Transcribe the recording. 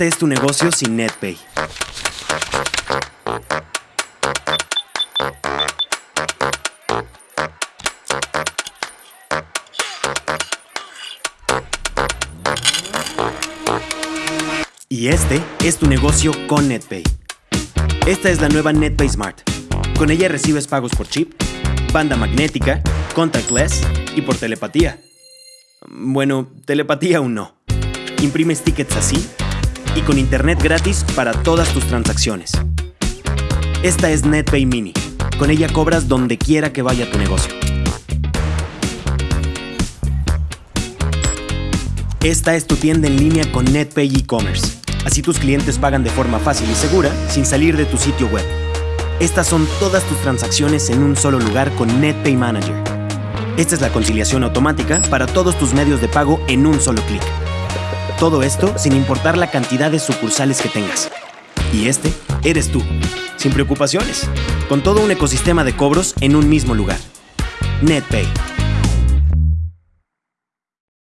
Este es tu negocio sin NetPay. Y este es tu negocio con NetPay. Esta es la nueva NetPay Smart. Con ella recibes pagos por chip, banda magnética, contactless y por telepatía. Bueno, telepatía aún no. Imprimes tickets así y con internet gratis para todas tus transacciones. Esta es NetPay Mini. Con ella cobras donde quiera que vaya tu negocio. Esta es tu tienda en línea con NetPay e-commerce. Así tus clientes pagan de forma fácil y segura sin salir de tu sitio web. Estas son todas tus transacciones en un solo lugar con NetPay Manager. Esta es la conciliación automática para todos tus medios de pago en un solo clic. Todo esto sin importar la cantidad de sucursales que tengas. Y este eres tú, sin preocupaciones, con todo un ecosistema de cobros en un mismo lugar. NetPay